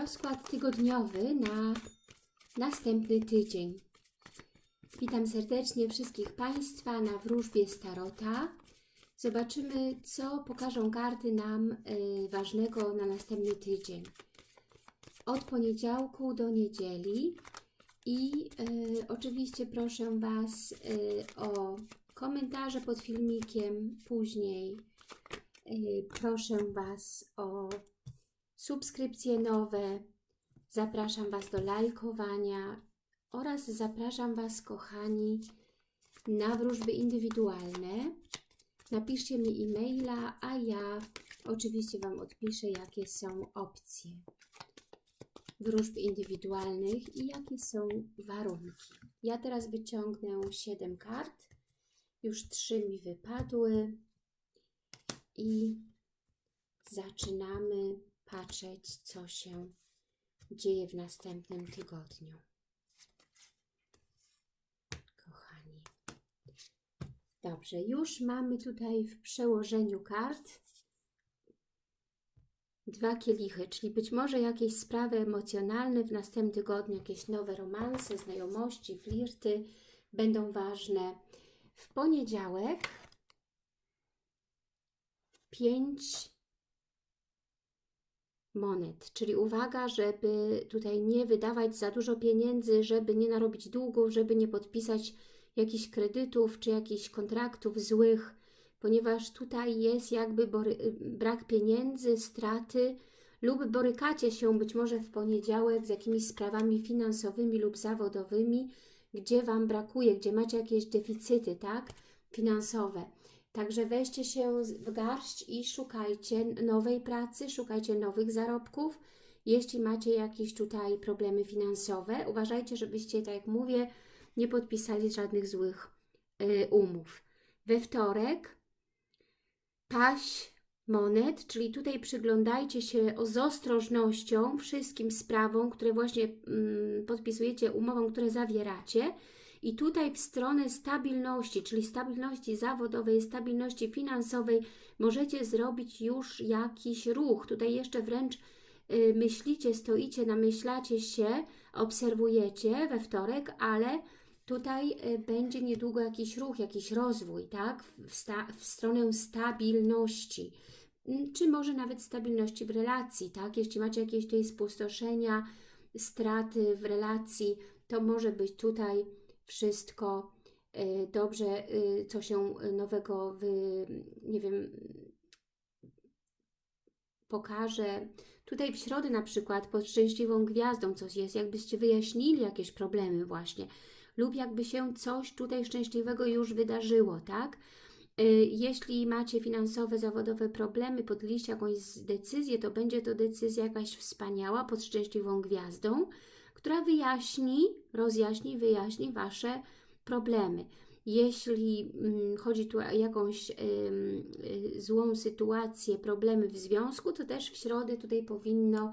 Rozkład tygodniowy na następny tydzień. Witam serdecznie wszystkich Państwa na wróżbie Starota. Zobaczymy, co pokażą karty nam y, ważnego na następny tydzień. Od poniedziałku do niedzieli. I y, oczywiście proszę Was y, o komentarze pod filmikiem później. Y, proszę Was o subskrypcje nowe. Zapraszam Was do lajkowania oraz zapraszam Was, kochani, na wróżby indywidualne. Napiszcie mi e-maila, a ja oczywiście Wam odpiszę, jakie są opcje wróżb indywidualnych i jakie są warunki. Ja teraz wyciągnę 7 kart. Już 3 mi wypadły i zaczynamy patrzeć, co się dzieje w następnym tygodniu. Kochani. Dobrze, już mamy tutaj w przełożeniu kart dwa kielichy, czyli być może jakieś sprawy emocjonalne w następnym tygodniu, jakieś nowe romanse, znajomości, flirty będą ważne. W poniedziałek pięć monet, czyli uwaga, żeby tutaj nie wydawać za dużo pieniędzy, żeby nie narobić długów, żeby nie podpisać jakichś kredytów czy jakichś kontraktów złych, ponieważ tutaj jest jakby brak pieniędzy, straty lub borykacie się być może w poniedziałek z jakimiś sprawami finansowymi lub zawodowymi, gdzie Wam brakuje, gdzie macie jakieś deficyty, tak, finansowe. Także weźcie się w garść i szukajcie nowej pracy, szukajcie nowych zarobków. Jeśli macie jakieś tutaj problemy finansowe, uważajcie, żebyście, tak jak mówię, nie podpisali żadnych złych y, umów. We wtorek paść monet, czyli tutaj przyglądajcie się z ostrożnością wszystkim sprawom, które właśnie mm, podpisujecie, umowom, które zawieracie. I tutaj w stronę stabilności, czyli stabilności zawodowej, stabilności finansowej, możecie zrobić już jakiś ruch. Tutaj jeszcze wręcz y, myślicie, stoicie, namyślacie się, obserwujecie we wtorek, ale tutaj y, będzie niedługo jakiś ruch, jakiś rozwój, tak? W, sta w stronę stabilności. Mm, czy może nawet stabilności w relacji, tak? Jeśli macie jakieś tutaj spustoszenia, straty w relacji, to może być tutaj wszystko y, dobrze, y, co się nowego, nie wiem, pokaże. Tutaj w środę na przykład pod szczęśliwą gwiazdą coś jest, jakbyście wyjaśnili jakieś problemy właśnie lub jakby się coś tutaj szczęśliwego już wydarzyło, tak? Y, jeśli macie finansowe, zawodowe problemy, podjęliście jakąś decyzję, to będzie to decyzja jakaś wspaniała pod szczęśliwą gwiazdą, która wyjaśni, rozjaśni, wyjaśni Wasze problemy. Jeśli mm, chodzi tu o jakąś y, złą sytuację, problemy w związku, to też w środę tutaj powinno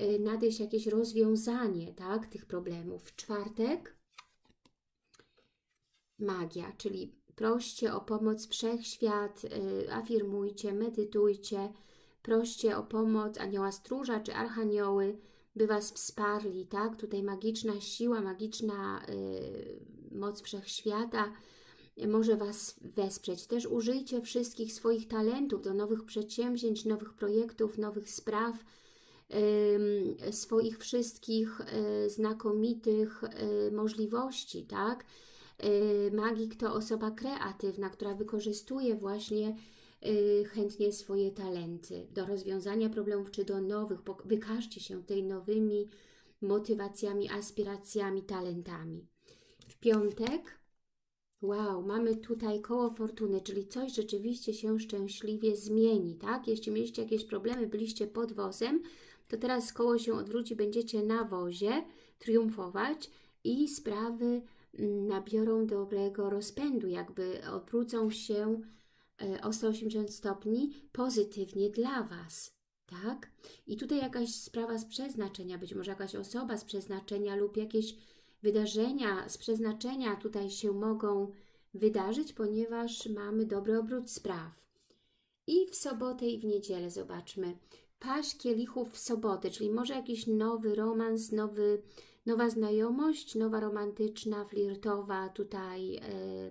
y, nadejść jakieś rozwiązanie tak, tych problemów. W czwartek magia, czyli proście o pomoc wszechświat, y, afirmujcie, medytujcie, proście o pomoc anioła stróża czy archanioły, by Was wsparli, tak? Tutaj magiczna siła, magiczna y, moc wszechświata może Was wesprzeć. Też użyjcie wszystkich swoich talentów do nowych przedsięwzięć, nowych projektów, nowych spraw, y, swoich wszystkich y, znakomitych y, możliwości, tak? Y, magik to osoba kreatywna, która wykorzystuje właśnie Y, chętnie swoje talenty do rozwiązania problemów czy do nowych. Wykażcie się tej nowymi motywacjami, aspiracjami, talentami. W piątek, wow, mamy tutaj koło fortuny, czyli coś rzeczywiście się szczęśliwie zmieni, tak? Jeśli mieliście jakieś problemy, byliście pod wozem, to teraz koło się odwróci, będziecie na wozie triumfować i sprawy mm, nabiorą dobrego rozpędu, jakby obrócą się o 180 stopni pozytywnie dla Was. Tak? I tutaj jakaś sprawa z przeznaczenia, być może jakaś osoba z przeznaczenia lub jakieś wydarzenia z przeznaczenia tutaj się mogą wydarzyć, ponieważ mamy dobry obrót spraw. I w sobotę i w niedzielę zobaczmy. paść kielichów w sobotę, czyli może jakiś nowy romans, nowy, nowa znajomość, nowa romantyczna, flirtowa tutaj e, em,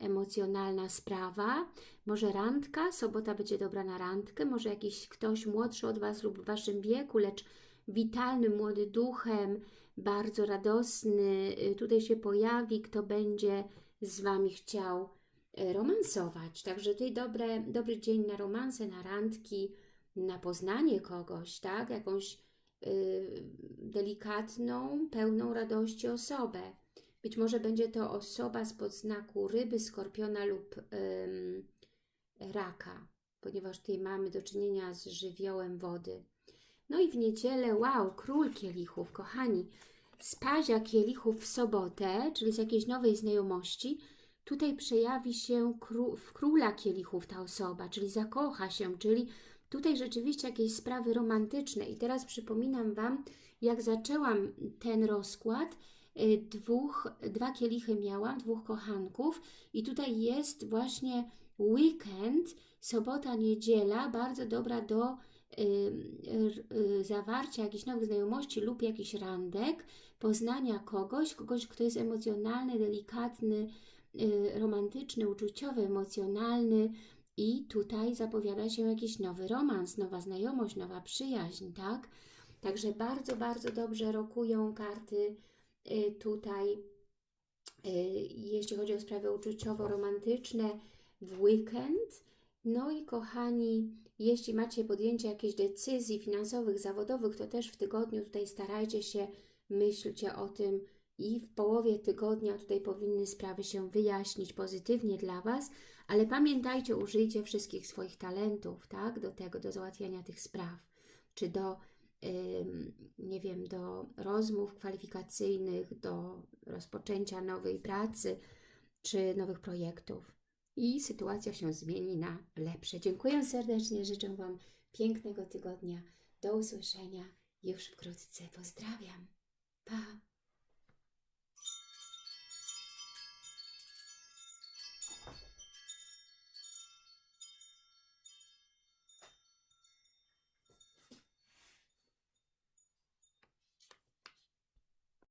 emocjonalna sprawa. Może randka, sobota będzie dobra na randkę, może jakiś ktoś młodszy od Was lub w Waszym wieku, lecz witalny, młody duchem, bardzo radosny, y, tutaj się pojawi, kto będzie z Wami chciał y, romansować. Także tutaj dobre, dobry dzień na romanse, na randki, na poznanie kogoś, tak? Jakąś y, delikatną, pełną radości osobę. Być może będzie to osoba spod znaku ryby, skorpiona lub ym, raka, ponieważ tutaj mamy do czynienia z żywiołem wody. No i w niedzielę, wow, król kielichów, kochani, z pazia kielichów w sobotę, czyli z jakiejś nowej znajomości, tutaj przejawi się kró w króla kielichów ta osoba, czyli zakocha się, czyli tutaj rzeczywiście jakieś sprawy romantyczne. I teraz przypominam Wam, jak zaczęłam ten rozkład, dwóch, dwa kielichy miałam, dwóch kochanków i tutaj jest właśnie weekend, sobota, niedziela, bardzo dobra do y, y, zawarcia jakichś nowych znajomości lub jakichś randek, poznania kogoś, kogoś, kto jest emocjonalny, delikatny, y, romantyczny, uczuciowy, emocjonalny i tutaj zapowiada się jakiś nowy romans, nowa znajomość, nowa przyjaźń, tak? Także bardzo, bardzo dobrze rokują karty y, tutaj, y, jeśli chodzi o sprawy uczuciowo-romantyczne w weekend. No i kochani, jeśli macie podjęcie jakichś decyzji finansowych, zawodowych, to też w tygodniu tutaj starajcie się, myślcie o tym i w połowie tygodnia tutaj powinny sprawy się wyjaśnić pozytywnie dla Was, ale pamiętajcie, użyjcie wszystkich swoich talentów, tak, do tego, do załatwiania tych spraw, czy do, nie wiem, do rozmów kwalifikacyjnych, do rozpoczęcia nowej pracy, czy nowych projektów i sytuacja się zmieni na lepsze. Dziękuję serdecznie, życzę Wam pięknego tygodnia. Do usłyszenia już wkrótce. Pozdrawiam. Pa!